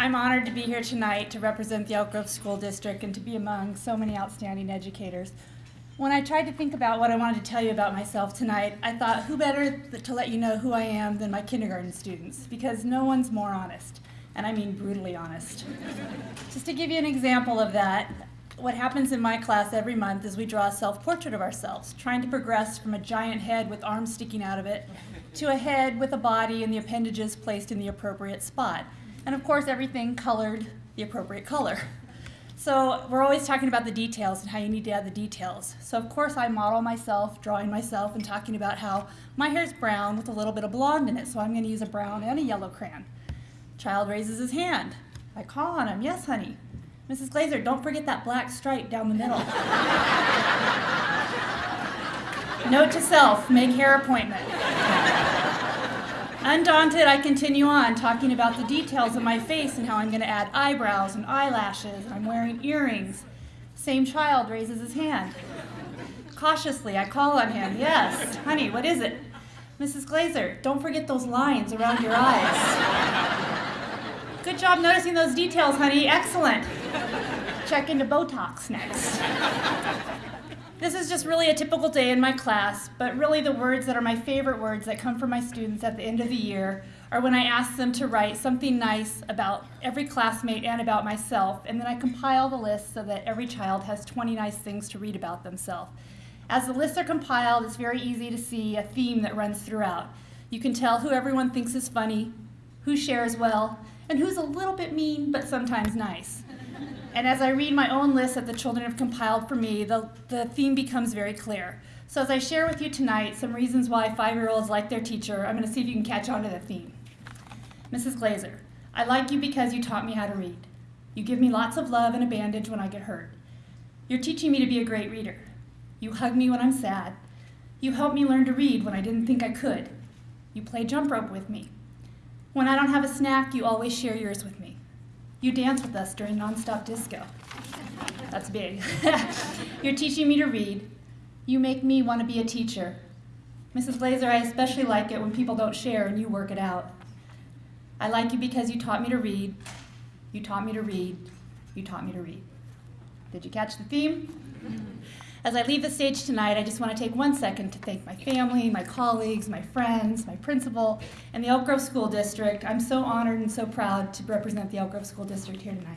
I'm honored to be here tonight to represent the Elk Grove School District and to be among so many outstanding educators. When I tried to think about what I wanted to tell you about myself tonight, I thought who better to let you know who I am than my kindergarten students, because no one's more honest, and I mean brutally honest. Just to give you an example of that, what happens in my class every month is we draw a self-portrait of ourselves, trying to progress from a giant head with arms sticking out of it to a head with a body and the appendages placed in the appropriate spot. And of course, everything colored the appropriate color. So we're always talking about the details and how you need to add the details. So of course I model myself, drawing myself, and talking about how my hair's brown with a little bit of blonde in it, so I'm gonna use a brown and a yellow crayon. Child raises his hand. I call on him, yes honey. Mrs. Glazer, don't forget that black stripe down the middle. Note to self, make hair appointment. Undaunted, I continue on talking about the details of my face and how I'm going to add eyebrows and eyelashes. I'm wearing earrings. Same child raises his hand. Cautiously, I call on him. Yes, honey, what is it? Mrs. Glazer, don't forget those lines around your eyes. Good job noticing those details, honey. Excellent. Check into Botox next. This is just really a typical day in my class, but really the words that are my favorite words that come from my students at the end of the year are when I ask them to write something nice about every classmate and about myself, and then I compile the list so that every child has 20 nice things to read about themselves. As the lists are compiled, it's very easy to see a theme that runs throughout. You can tell who everyone thinks is funny, who shares well, and who's a little bit mean but sometimes nice. And as I read my own list that the children have compiled for me, the, the theme becomes very clear. So as I share with you tonight some reasons why five-year-olds like their teacher, I'm going to see if you can catch on to the theme. Mrs. Glazer, I like you because you taught me how to read. You give me lots of love and a bandage when I get hurt. You're teaching me to be a great reader. You hug me when I'm sad. You help me learn to read when I didn't think I could. You play jump rope with me. When I don't have a snack, you always share yours with me. You dance with us during nonstop disco. That's big. You're teaching me to read. You make me want to be a teacher. Mrs. Glazer, I especially like it when people don't share and you work it out. I like you because you taught me to read. You taught me to read. You taught me to read. Did you catch the theme? As I leave the stage tonight, I just want to take one second to thank my family, my colleagues, my friends, my principal, and the Elk Grove School District. I'm so honored and so proud to represent the Elk Grove School District here tonight.